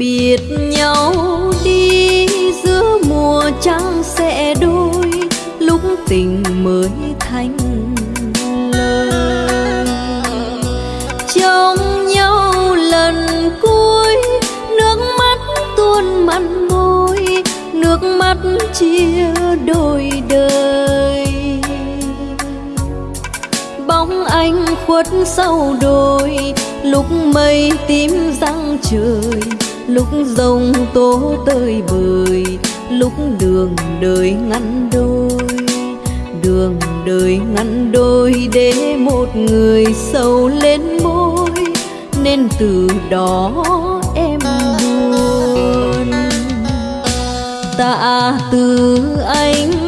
biệt nhau đi, giữa mùa trăng sẽ đôi, lúc tình mới thành lời. Trong nhau lần cuối, nước mắt tuôn mặn môi, nước mắt chia đôi đời. Bóng anh khuất sau đồi, lúc mây tím răng trời lúc rồng tố tơi bời, lúc đường đời ngăn đôi. Đường đời ngăn đôi để một người sầu lên môi, nên từ đó em buồn. Tạ từ anh